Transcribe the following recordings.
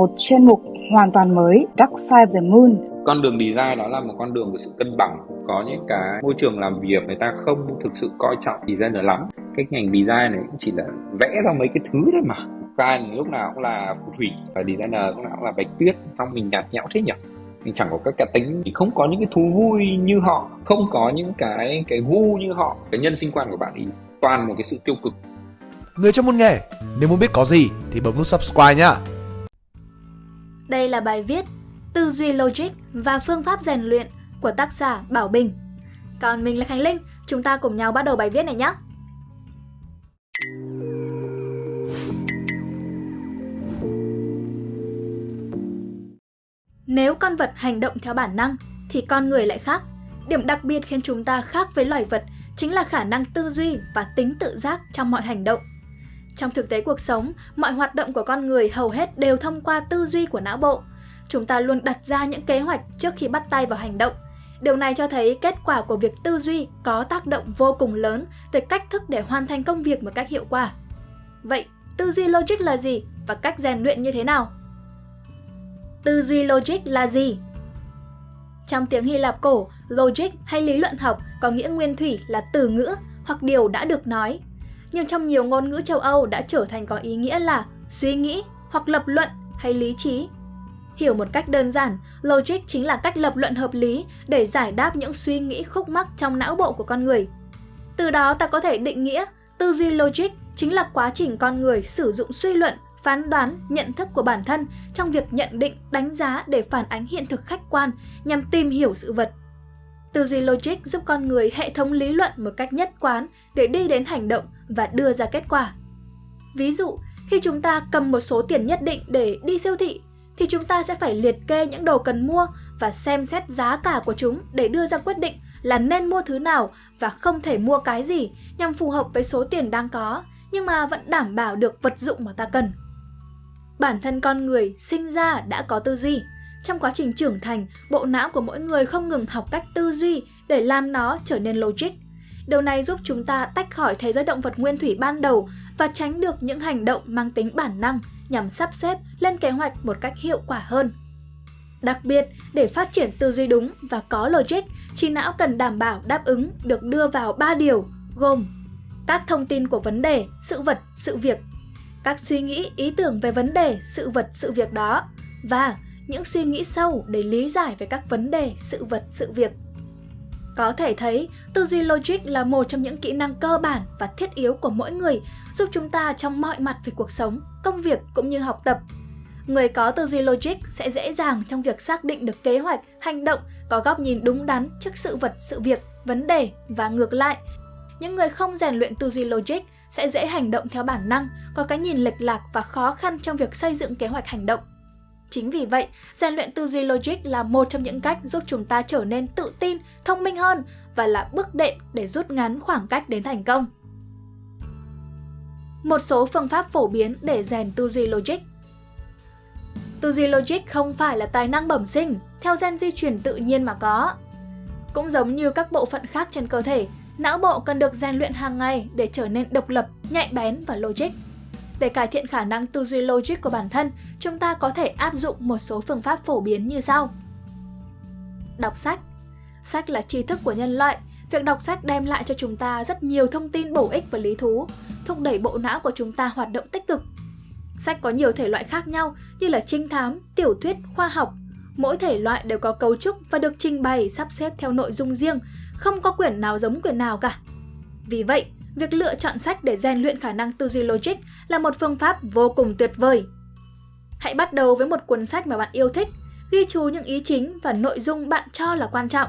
một chuyên mục hoàn toàn mới Dark Side of the Moon. Con đường design đó là một con đường của sự cân bằng. Có những cái môi trường làm việc người ta không thực sự coi trọng designer lắm. Cái ngành design này cũng chỉ là vẽ ra mấy cái thứ thôi mà. Client lúc nào cũng là phù thủy và designer lúc nào cũng là bạch tuyết. Xong mình nhạt nhẽo thế nhỉ? mình chẳng có các cá tính thì không có những cái thú vui như họ không có những cái cái gu như họ cái nhân sinh quan của bạn ý toàn một cái sự tiêu cực người trong môn nghề nếu muốn biết có gì thì bấm nút subscribe nhá đây là bài viết Tư duy logic và phương pháp rèn luyện của tác giả Bảo Bình. Còn mình là Khánh Linh, chúng ta cùng nhau bắt đầu bài viết này nhé. Nếu con vật hành động theo bản năng thì con người lại khác. Điểm đặc biệt khiến chúng ta khác với loài vật chính là khả năng tư duy và tính tự giác trong mọi hành động. Trong thực tế cuộc sống, mọi hoạt động của con người hầu hết đều thông qua tư duy của não bộ. Chúng ta luôn đặt ra những kế hoạch trước khi bắt tay vào hành động. Điều này cho thấy kết quả của việc tư duy có tác động vô cùng lớn tới cách thức để hoàn thành công việc một cách hiệu quả. Vậy, tư duy logic là gì và cách rèn luyện như thế nào? Tư duy logic là gì? Trong tiếng Hy Lạp cổ, logic hay lý luận học có nghĩa nguyên thủy là từ ngữ hoặc điều đã được nói, nhưng trong nhiều ngôn ngữ châu Âu đã trở thành có ý nghĩa là suy nghĩ hoặc lập luận hay lý trí. Hiểu một cách đơn giản, logic chính là cách lập luận hợp lý để giải đáp những suy nghĩ khúc mắc trong não bộ của con người. Từ đó ta có thể định nghĩa tư duy logic chính là quá trình con người sử dụng suy luận, phán đoán, nhận thức của bản thân trong việc nhận định, đánh giá để phản ánh hiện thực khách quan nhằm tìm hiểu sự vật. Tư duy logic giúp con người hệ thống lý luận một cách nhất quán để đi đến hành động và đưa ra kết quả. Ví dụ, khi chúng ta cầm một số tiền nhất định để đi siêu thị, thì chúng ta sẽ phải liệt kê những đồ cần mua và xem xét giá cả của chúng để đưa ra quyết định là nên mua thứ nào và không thể mua cái gì nhằm phù hợp với số tiền đang có, nhưng mà vẫn đảm bảo được vật dụng mà ta cần. Bản thân con người sinh ra đã có tư duy. Trong quá trình trưởng thành, bộ não của mỗi người không ngừng học cách tư duy để làm nó trở nên logic. Điều này giúp chúng ta tách khỏi thế giới động vật nguyên thủy ban đầu và tránh được những hành động mang tính bản năng nhằm sắp xếp lên kế hoạch một cách hiệu quả hơn. Đặc biệt, để phát triển tư duy đúng và có logic, trí não cần đảm bảo đáp ứng được đưa vào 3 điều gồm các thông tin của vấn đề, sự vật, sự việc, các suy nghĩ, ý tưởng về vấn đề, sự vật, sự việc đó và những suy nghĩ sâu để lý giải về các vấn đề, sự vật, sự việc. Có thể thấy, tư duy logic là một trong những kỹ năng cơ bản và thiết yếu của mỗi người, giúp chúng ta trong mọi mặt về cuộc sống, công việc cũng như học tập. Người có tư duy logic sẽ dễ dàng trong việc xác định được kế hoạch, hành động, có góc nhìn đúng đắn trước sự vật, sự việc, vấn đề và ngược lại. Những người không rèn luyện tư duy logic sẽ dễ hành động theo bản năng, có cái nhìn lệch lạc và khó khăn trong việc xây dựng kế hoạch hành động. Chính vì vậy, rèn luyện tư duy logic là một trong những cách giúp chúng ta trở nên tự tin, thông minh hơn và là bước đệm để rút ngắn khoảng cách đến thành công. Một số phương pháp phổ biến để rèn tư duy logic Tư duy logic không phải là tài năng bẩm sinh, theo gen di truyền tự nhiên mà có. Cũng giống như các bộ phận khác trên cơ thể, não bộ cần được rèn luyện hàng ngày để trở nên độc lập, nhạy bén và logic. Để cải thiện khả năng tư duy logic của bản thân, chúng ta có thể áp dụng một số phương pháp phổ biến như sau. Đọc sách Sách là tri thức của nhân loại. Việc đọc sách đem lại cho chúng ta rất nhiều thông tin bổ ích và lý thú, thúc đẩy bộ não của chúng ta hoạt động tích cực. Sách có nhiều thể loại khác nhau như là trinh thám, tiểu thuyết, khoa học. Mỗi thể loại đều có cấu trúc và được trình bày sắp xếp theo nội dung riêng, không có quyển nào giống quyển nào cả. Vì vậy, việc lựa chọn sách để rèn luyện khả năng tư duy logic là một phương pháp vô cùng tuyệt vời. Hãy bắt đầu với một cuốn sách mà bạn yêu thích, ghi chú những ý chính và nội dung bạn cho là quan trọng.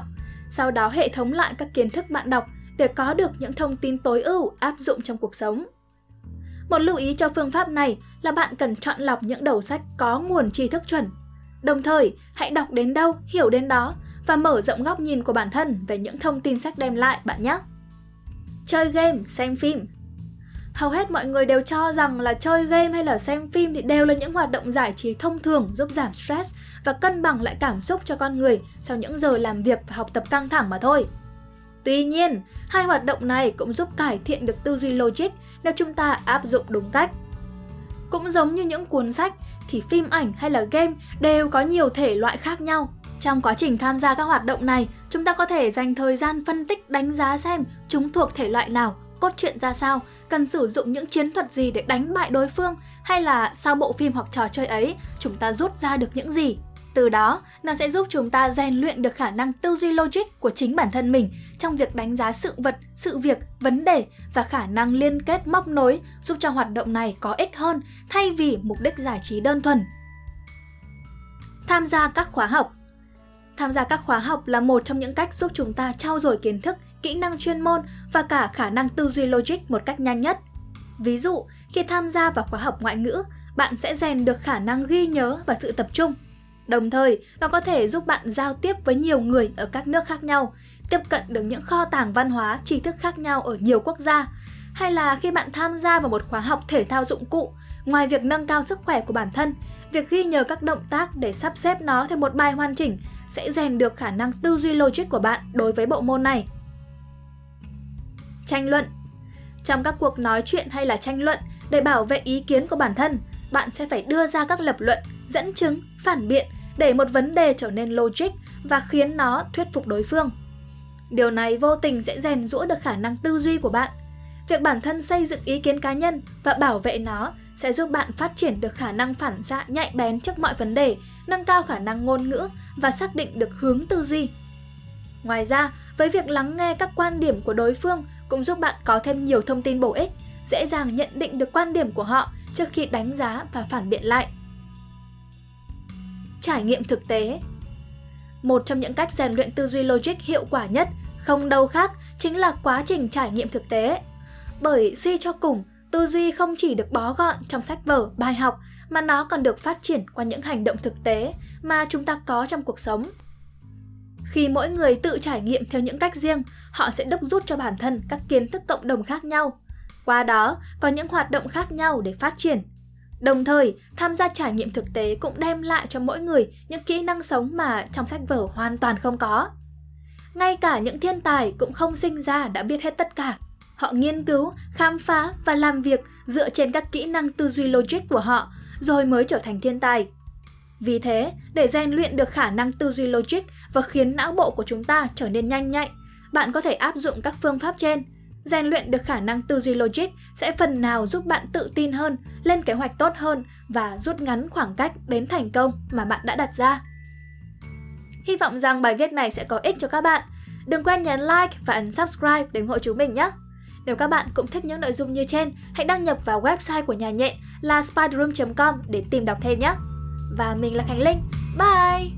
Sau đó hệ thống lại các kiến thức bạn đọc để có được những thông tin tối ưu áp dụng trong cuộc sống. Một lưu ý cho phương pháp này là bạn cần chọn lọc những đầu sách có nguồn tri thức chuẩn. Đồng thời, hãy đọc đến đâu, hiểu đến đó và mở rộng góc nhìn của bản thân về những thông tin sách đem lại bạn nhé. Chơi game, xem phim Hầu hết mọi người đều cho rằng là chơi game hay là xem phim thì đều là những hoạt động giải trí thông thường giúp giảm stress và cân bằng lại cảm xúc cho con người sau những giờ làm việc và học tập căng thẳng mà thôi. Tuy nhiên, hai hoạt động này cũng giúp cải thiện được tư duy logic nếu chúng ta áp dụng đúng cách. Cũng giống như những cuốn sách thì phim ảnh hay là game đều có nhiều thể loại khác nhau. Trong quá trình tham gia các hoạt động này, chúng ta có thể dành thời gian phân tích đánh giá xem chúng thuộc thể loại nào, cốt truyện ra sao, cần sử dụng những chiến thuật gì để đánh bại đối phương hay là sau bộ phim hoặc trò chơi ấy chúng ta rút ra được những gì. Từ đó, nó sẽ giúp chúng ta rèn luyện được khả năng tư duy logic của chính bản thân mình trong việc đánh giá sự vật, sự việc, vấn đề và khả năng liên kết móc nối giúp cho hoạt động này có ích hơn thay vì mục đích giải trí đơn thuần. Tham gia các khóa học Tham gia các khóa học là một trong những cách giúp chúng ta trau dồi kiến thức, kỹ năng chuyên môn và cả khả năng tư duy logic một cách nhanh nhất. Ví dụ, khi tham gia vào khóa học ngoại ngữ, bạn sẽ rèn được khả năng ghi nhớ và sự tập trung. Đồng thời, nó có thể giúp bạn giao tiếp với nhiều người ở các nước khác nhau, tiếp cận được những kho tàng văn hóa, tri thức khác nhau ở nhiều quốc gia. Hay là khi bạn tham gia vào một khóa học thể thao dụng cụ, ngoài việc nâng cao sức khỏe của bản thân, việc ghi nhớ các động tác để sắp xếp nó theo một bài hoàn chỉnh sẽ rèn được khả năng tư duy logic của bạn đối với bộ môn này. Tranh luận Trong các cuộc nói chuyện hay là tranh luận, để bảo vệ ý kiến của bản thân, bạn sẽ phải đưa ra các lập luận, dẫn chứng, phản biện để một vấn đề trở nên logic và khiến nó thuyết phục đối phương. Điều này vô tình sẽ rèn rũa được khả năng tư duy của bạn. Việc bản thân xây dựng ý kiến cá nhân và bảo vệ nó sẽ giúp bạn phát triển được khả năng phản xạ nhạy bén trước mọi vấn đề, nâng cao khả năng ngôn ngữ và xác định được hướng tư duy. Ngoài ra, với việc lắng nghe các quan điểm của đối phương cũng giúp bạn có thêm nhiều thông tin bổ ích, dễ dàng nhận định được quan điểm của họ trước khi đánh giá và phản biện lại. Trải nghiệm thực tế Một trong những cách rèn luyện tư duy logic hiệu quả nhất không đâu khác chính là quá trình trải nghiệm thực tế. Bởi suy cho cùng, tư duy không chỉ được bó gọn trong sách vở, bài học mà nó còn được phát triển qua những hành động thực tế mà chúng ta có trong cuộc sống. Khi mỗi người tự trải nghiệm theo những cách riêng, họ sẽ đúc rút cho bản thân các kiến thức cộng đồng khác nhau. Qua đó, có những hoạt động khác nhau để phát triển. Đồng thời, tham gia trải nghiệm thực tế cũng đem lại cho mỗi người những kỹ năng sống mà trong sách vở hoàn toàn không có. Ngay cả những thiên tài cũng không sinh ra đã biết hết tất cả. Họ nghiên cứu, khám phá và làm việc dựa trên các kỹ năng tư duy logic của họ, rồi mới trở thành thiên tài. Vì thế, để rèn luyện được khả năng tư duy logic và khiến não bộ của chúng ta trở nên nhanh nhạy, bạn có thể áp dụng các phương pháp trên. Rèn luyện được khả năng tư duy logic sẽ phần nào giúp bạn tự tin hơn, lên kế hoạch tốt hơn và rút ngắn khoảng cách đến thành công mà bạn đã đặt ra. Hy vọng rằng bài viết này sẽ có ích cho các bạn. Đừng quên nhấn like và ấn subscribe để ủng hộ chúng mình nhé! Nếu các bạn cũng thích những nội dung như trên, hãy đăng nhập vào website của nhà nhện là spiderroom.com để tìm đọc thêm nhé! Và mình là Khánh Linh. Bye!